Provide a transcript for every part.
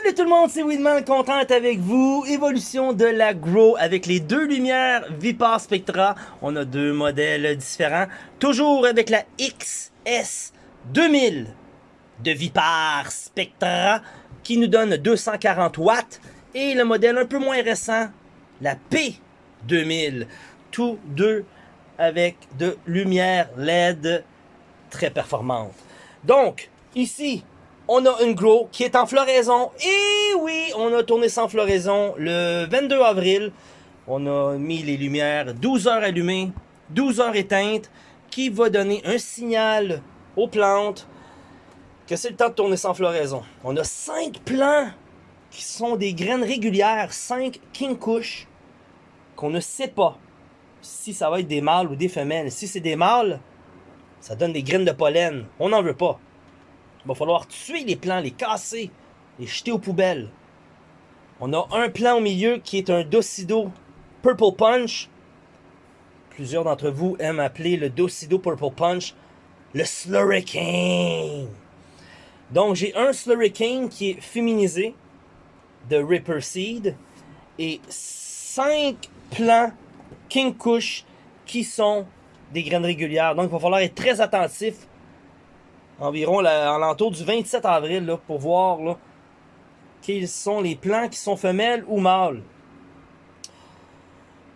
Salut tout le monde, c'est Winman, content d'être avec vous. Évolution de la Grow avec les deux lumières Vipar Spectra. On a deux modèles différents. Toujours avec la XS 2000 de Vipar Spectra qui nous donne 240 watts. Et le modèle un peu moins récent, la P2000. Tous deux avec de lumière LED très performante. Donc, ici, on a une grow qui est en floraison. Et oui, on a tourné sans floraison le 22 avril. On a mis les lumières 12 heures allumées, 12 heures éteintes, qui va donner un signal aux plantes que c'est le temps de tourner sans floraison. On a 5 plants qui sont des graines régulières, 5 King Kush, qu'on ne sait pas si ça va être des mâles ou des femelles. Si c'est des mâles, ça donne des graines de pollen. On n'en veut pas. Il va falloir tuer les plants, les casser, les jeter aux poubelles. On a un plant au milieu qui est un Docido Purple Punch. Plusieurs d'entre vous aiment appeler le Docido Purple Punch le Slurricane. Donc j'ai un Slurricane qui est féminisé de Ripper Seed et 5 plants King Kush qui sont des graines régulières. Donc il va falloir être très attentif environ à l'entour du 27 avril là, pour voir quels sont les plants qui sont femelles ou mâles.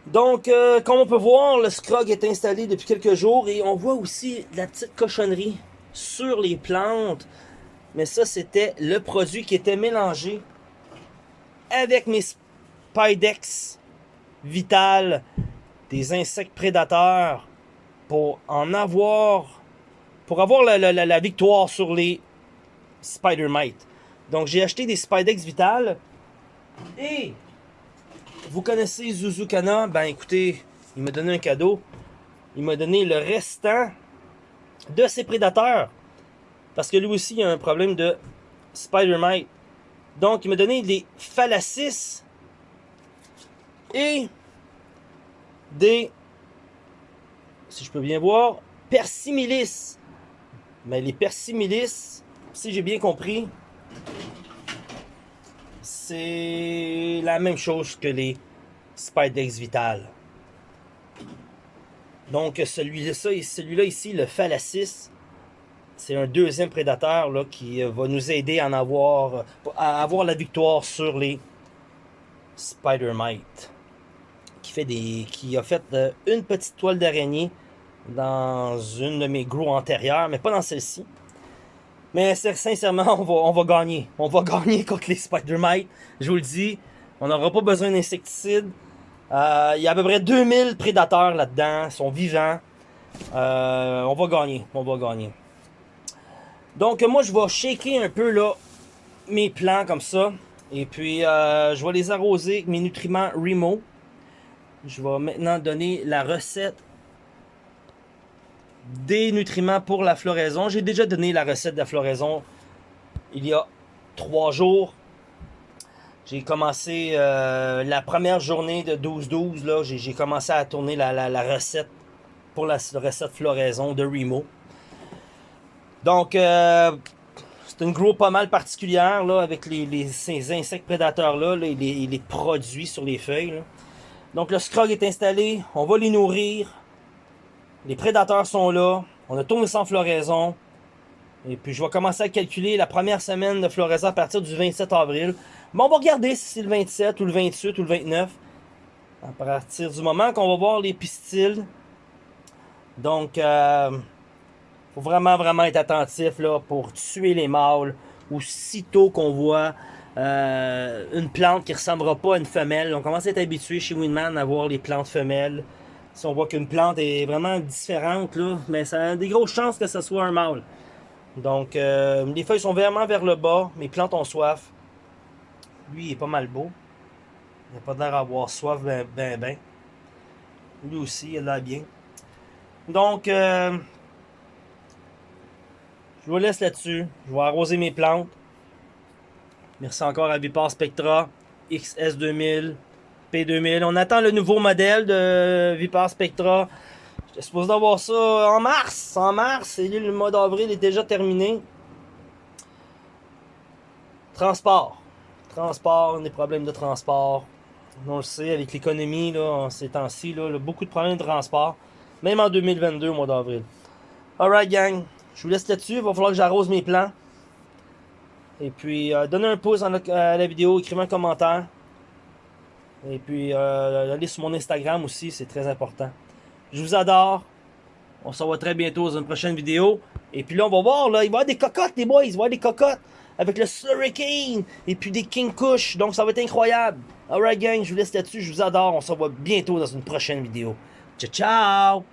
Donc, euh, comme on peut voir, le scrog est installé depuis quelques jours et on voit aussi la petite cochonnerie sur les plantes. Mais ça, c'était le produit qui était mélangé avec mes Spidex Vital, des insectes prédateurs, pour en avoir pour avoir la, victoire sur les Spider Mite. Donc j'ai acheté des Spidex Vital. Et vous connaissez Zuzukana, ben écoutez, il m'a donné un cadeau. Il m'a donné le restant de ses prédateurs. Parce que lui aussi il a un problème de Spider Mite. Donc il m'a donné des Phallacis et des, si je peux bien voir, Persimilis. Mais les persimilis, si j'ai bien compris, c'est la même chose que les Spidex Vital. Donc celui-là celui ici, le Phallacis, c'est un deuxième prédateur qui va nous aider à, avoir, la victoire sur les Spider Mite. Qui, fait des, qui a fait euh, une petite toile d'araignée dans une de mes gros antérieures, mais pas dans celle-ci. Mais sincèrement, on va, on va gagner. On va gagner contre les Spider-Mite. Je vous le dis, on n'aura pas besoin d'insecticides. Euh, il y a à peu près 2000 prédateurs là-dedans. Ils sont vivants. Euh, on va gagner. On va gagner. Donc moi, je vais shaker un peu là, mes plants comme ça. Et puis, euh, je vais les arroser avec mes nutriments Remo. Je vais maintenant donner la recette des nutriments pour la floraison. J'ai déjà donné la recette de la floraison il y a trois jours. J'ai commencé euh, la première journée de 12-12. J'ai commencé à tourner la, recette pour la recette floraison de Remo. Donc, euh, c'est une gros pas mal particulière là, avec les, ces insectes prédateurs-là, et les, les, produits sur les feuilles. Donc, le scrog est installé. On va les nourrir. Les prédateurs sont là. On a tourné sans floraison. Et puis, je vais commencer à calculer la première semaine de floraison à partir du 27 avril. Mais on va regarder si c'est le 27 ou le 28 ou le 29. À partir du moment qu'on va voir les pistils. Donc, euh, faut vraiment, vraiment être attentif là, pour tuer les mâles. Aussitôt qu'on voit euh, une plante qui ne ressemblera pas à une femelle. On commence à être habitué chez Winman à voir les plantes femelles. Si on voit qu'une plante est vraiment différente, là, mais ça a des grosses chances que ce soit un mâle. Donc, euh, les feuilles sont vraiment vers le bas. Mes plantes ont soif. Lui, il est pas mal beau. Il n'a pas l'air d'avoir soif ben, ben, ben. Lui aussi, il a l'air bien. Donc, euh, je vous laisse là-dessus. Je vais arroser mes plantes. Merci encore à Vipar Spectra XS2000. P2000. On attend le nouveau modèle de Vipar Spectra. J'étais supposé d'avoir ça en mars. En mars, et le mois d'avril est déjà terminé. Transport. Transport, des problèmes de transport. On le sait, avec l'économie, là, ces temps-ci, beaucoup de problèmes de transport. Même en 2022, au mois d'avril. Alright, gang. Je vous laisse là-dessus. Il va falloir que j'arrose mes plans. Et puis, euh, donnez un pouce à la vidéo, écrivez un commentaire. Et puis, euh, allez sur mon Instagram aussi, c'est très important. Je vous adore. On se revoit très bientôt dans une prochaine vidéo. Et puis là, on va voir, là, il va y avoir des cocottes, les boys. Il va y avoir des cocottes avec le Slurricane et puis des King Kush. Donc, ça va être incroyable. Alright, gang, je vous laisse là-dessus. Je vous adore. On se revoit bientôt dans une prochaine vidéo. Ciao, ciao!